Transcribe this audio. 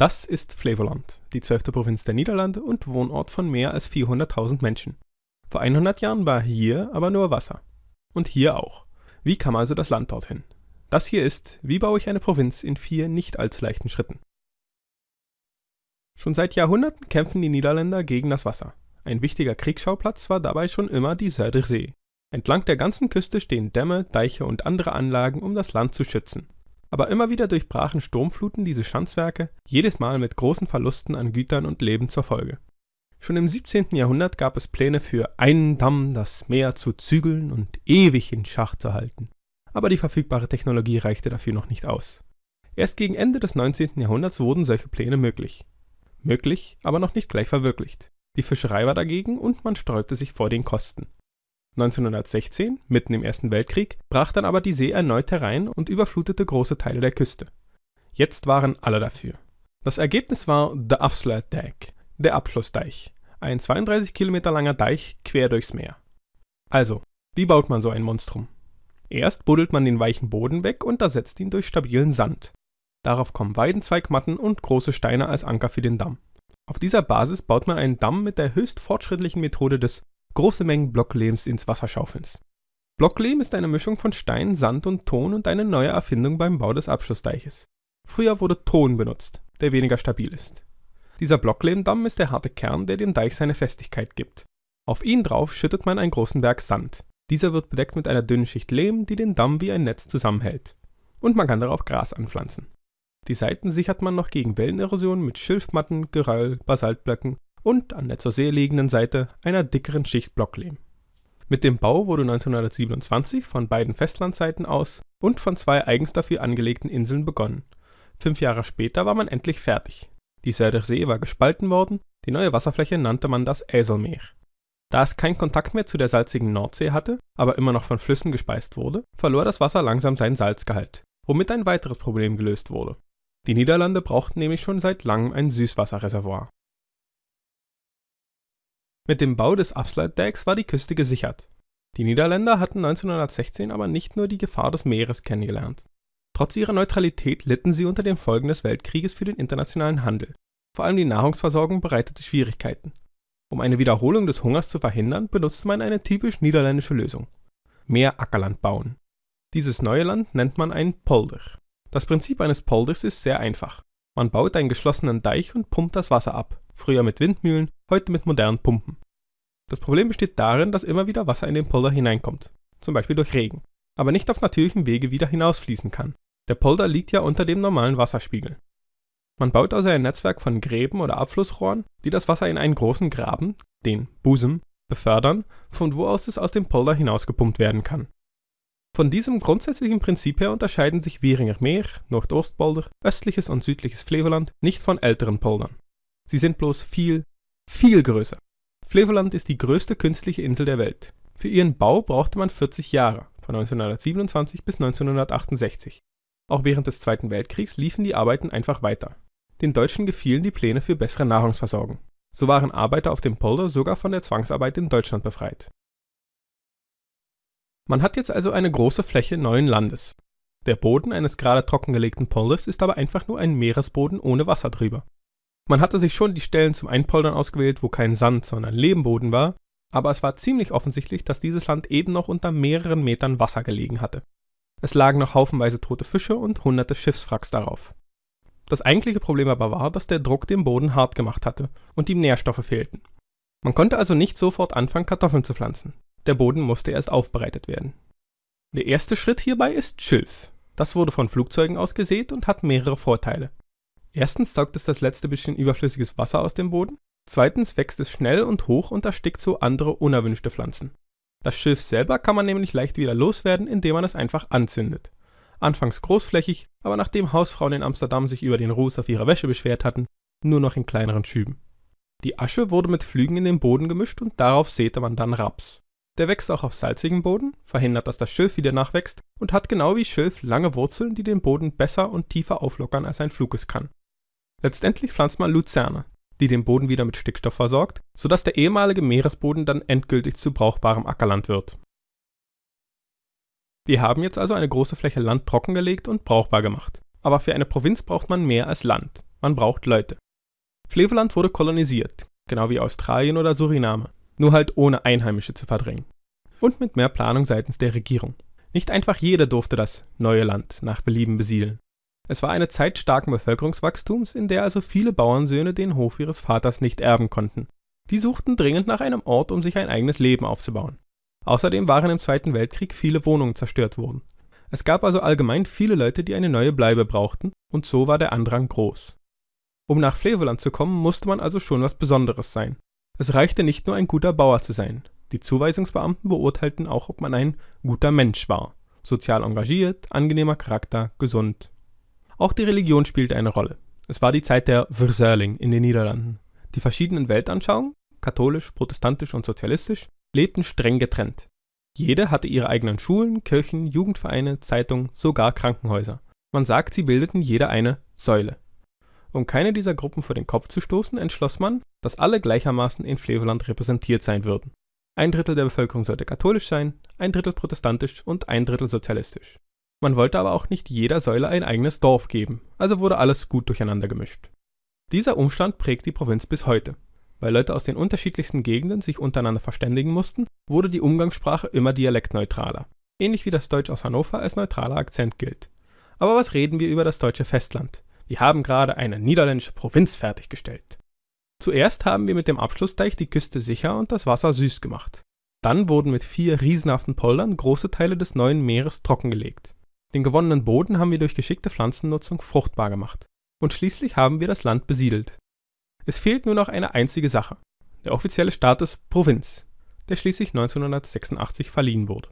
Das ist Flevoland, die zwölfte Provinz der Niederlande und Wohnort von mehr als 400.000 Menschen. Vor 100 Jahren war hier aber nur Wasser. Und hier auch. Wie kam also das Land dorthin? Das hier ist, wie baue ich eine Provinz in vier nicht allzu leichten Schritten. Schon seit Jahrhunderten kämpfen die Niederländer gegen das Wasser. Ein wichtiger Kriegsschauplatz war dabei schon immer die Zuiderzee. Entlang der ganzen Küste stehen Dämme, Deiche und andere Anlagen, um das Land zu schützen. Aber immer wieder durchbrachen Sturmfluten diese Schanzwerke, jedes Mal mit großen Verlusten an Gütern und Leben zur Folge. Schon im 17. Jahrhundert gab es Pläne für einen Damm das Meer zu zügeln und ewig in Schach zu halten. Aber die verfügbare Technologie reichte dafür noch nicht aus. Erst gegen Ende des 19. Jahrhunderts wurden solche Pläne möglich. Möglich, aber noch nicht gleich verwirklicht. Die Fischerei war dagegen und man sträubte sich vor den Kosten. 1916, mitten im Ersten Weltkrieg, brach dann aber die See erneut herein und überflutete große Teile der Küste. Jetzt waren alle dafür. Das Ergebnis war The Afsluitdijk, der Abschlussdeich, ein 32 Kilometer langer Deich quer durchs Meer. Also, wie baut man so ein Monstrum? Erst buddelt man den weichen Boden weg und ersetzt ihn durch stabilen Sand. Darauf kommen Weidenzweigmatten und große Steine als Anker für den Damm. Auf dieser Basis baut man einen Damm mit der höchst fortschrittlichen Methode des große Mengen Blocklehms ins Wasser schaufelns. Blocklehm ist eine Mischung von Stein, Sand und Ton und eine neue Erfindung beim Bau des Abschlussdeiches. Früher wurde Ton benutzt, der weniger stabil ist. Dieser Blocklehmdamm ist der harte Kern, der dem Deich seine Festigkeit gibt. Auf ihn drauf schüttet man einen großen Berg Sand. Dieser wird bedeckt mit einer dünnen Schicht Lehm, die den Damm wie ein Netz zusammenhält. Und man kann darauf Gras anpflanzen. Die Seiten sichert man noch gegen Wellenerosion mit Schilfmatten, Geröll, Basaltblöcken und an der zur See liegenden Seite einer dickeren Schicht Blocklehm. Mit dem Bau wurde 1927 von beiden Festlandseiten aus und von zwei eigens dafür angelegten Inseln begonnen. Fünf Jahre später war man endlich fertig. Die Zuiderzee war gespalten worden, die neue Wasserfläche nannte man das Äselmeer. Da es keinen Kontakt mehr zu der salzigen Nordsee hatte, aber immer noch von Flüssen gespeist wurde, verlor das Wasser langsam seinen Salzgehalt, womit ein weiteres Problem gelöst wurde. Die Niederlande brauchten nämlich schon seit langem ein Süßwasserreservoir. Mit dem Bau des Afsluitdijks war die Küste gesichert. Die Niederländer hatten 1916 aber nicht nur die Gefahr des Meeres kennengelernt. Trotz ihrer Neutralität litten sie unter den Folgen des Weltkrieges für den internationalen Handel. Vor allem die Nahrungsversorgung bereitete Schwierigkeiten. Um eine Wiederholung des Hungers zu verhindern, benutzte man eine typisch niederländische Lösung. Mehr Ackerland bauen. Dieses neue Land nennt man ein Polder. Das Prinzip eines Polders ist sehr einfach. Man baut einen geschlossenen Deich und pumpt das Wasser ab, früher mit Windmühlen, heute mit modernen Pumpen. Das Problem besteht darin, dass immer wieder Wasser in den Polder hineinkommt, zum Beispiel durch Regen, aber nicht auf natürlichem Wege wieder hinausfließen kann. Der Polder liegt ja unter dem normalen Wasserspiegel. Man baut also ein Netzwerk von Gräben oder Abflussrohren, die das Wasser in einen großen Graben, den Busen, befördern, von wo aus es aus dem Polder hinausgepumpt werden kann. Von diesem grundsätzlichen Prinzip her unterscheiden sich Wieringer Meer, Nordoostpolder, östliches und südliches Flevoland nicht von älteren Poldern. Sie sind bloß viel, viel größer. Flevoland ist die größte künstliche Insel der Welt. Für ihren Bau brauchte man 40 Jahre, von 1927 bis 1968. Auch während des Zweiten Weltkriegs liefen die Arbeiten einfach weiter. Den Deutschen gefielen die Pläne für bessere Nahrungsversorgung. So waren Arbeiter auf dem Polder sogar von der Zwangsarbeit in Deutschland befreit. Man hat jetzt also eine große Fläche neuen Landes. Der Boden eines gerade trockengelegten Polders ist aber einfach nur ein Meeresboden ohne Wasser drüber. Man hatte sich schon die Stellen zum Einpoldern ausgewählt, wo kein Sand, sondern Lehmboden war, aber es war ziemlich offensichtlich, dass dieses Land eben noch unter mehreren Metern Wasser gelegen hatte. Es lagen noch haufenweise tote Fische und hunderte Schiffswracks darauf. Das eigentliche Problem aber war, dass der Druck den Boden hart gemacht hatte und ihm Nährstoffe fehlten. Man konnte also nicht sofort anfangen, Kartoffeln zu pflanzen. Der Boden musste erst aufbereitet werden. Der erste Schritt hierbei ist Schilf. Das wurde von Flugzeugen aus gesät und hat mehrere Vorteile. Erstens saugt es das letzte bisschen überflüssiges Wasser aus dem Boden. Zweitens wächst es schnell und hoch und erstickt so andere unerwünschte Pflanzen. Das Schilf selber kann man nämlich leicht wieder loswerden, indem man es einfach anzündet. Anfangs großflächig, aber nachdem Hausfrauen in Amsterdam sich über den Ruß auf ihrer Wäsche beschwert hatten, nur noch in kleineren Schüben. Die Asche wurde mit Flügen in den Boden gemischt und darauf säte man dann Raps. Der wächst auch auf salzigem Boden, verhindert, dass das Schilf wieder nachwächst und hat genau wie Schilf lange Wurzeln, die den Boden besser und tiefer auflockern als ein Flug es kann. Letztendlich pflanzt man Luzerne, die den Boden wieder mit Stickstoff versorgt, sodass der ehemalige Meeresboden dann endgültig zu brauchbarem Ackerland wird. Wir haben jetzt also eine große Fläche Land trockengelegt und brauchbar gemacht. Aber für eine Provinz braucht man mehr als Land. Man braucht Leute. Flevoland wurde kolonisiert, genau wie Australien oder Suriname, nur halt ohne Einheimische zu verdrängen. Und mit mehr Planung seitens der Regierung. Nicht einfach jeder durfte das neue Land nach Belieben besiedeln. Es war eine Zeit starken Bevölkerungswachstums, in der also viele Bauernsöhne den Hof ihres Vaters nicht erben konnten. Die suchten dringend nach einem Ort, um sich ein eigenes Leben aufzubauen. Außerdem waren im Zweiten Weltkrieg viele Wohnungen zerstört worden. Es gab also allgemein viele Leute, die eine neue Bleibe brauchten, und so war der Andrang groß. Um nach Flevoland zu kommen, musste man also schon was Besonderes sein. Es reichte nicht nur ein guter Bauer zu sein. Die Zuweisungsbeamten beurteilten auch, ob man ein guter Mensch war. Sozial engagiert, angenehmer Charakter, gesund. Auch die Religion spielte eine Rolle. Es war die Zeit der Verzuiling in den Niederlanden. Die verschiedenen Weltanschauungen, katholisch, protestantisch und sozialistisch, lebten streng getrennt. Jede hatte ihre eigenen Schulen, Kirchen, Jugendvereine, Zeitungen, sogar Krankenhäuser. Man sagt, sie bildeten jede eine Säule. Um keine dieser Gruppen vor den Kopf zu stoßen, entschloss man, dass alle gleichermaßen in Flevoland repräsentiert sein würden. Ein Drittel der Bevölkerung sollte katholisch sein, ein Drittel protestantisch und ein Drittel sozialistisch. Man wollte aber auch nicht jeder Säule ein eigenes Dorf geben, also wurde alles gut durcheinander gemischt. Dieser Umstand prägt die Provinz bis heute. Weil Leute aus den unterschiedlichsten Gegenden sich untereinander verständigen mussten, wurde die Umgangssprache immer dialektneutraler. Ähnlich wie das Deutsch aus Hannover als neutraler Akzent gilt. Aber was reden wir über das deutsche Festland? Wir haben gerade eine niederländische Provinz fertiggestellt. Zuerst haben wir mit dem Abschlussdeich die Küste sicher und das Wasser süß gemacht. Dann wurden mit vier riesenhaften Poldern große Teile des neuen Meeres trockengelegt. Den gewonnenen Boden haben wir durch geschickte Pflanzennutzung fruchtbar gemacht. Und schließlich haben wir das Land besiedelt. Es fehlt nur noch eine einzige Sache, der offizielle Status Provinz, der schließlich 1986 verliehen wurde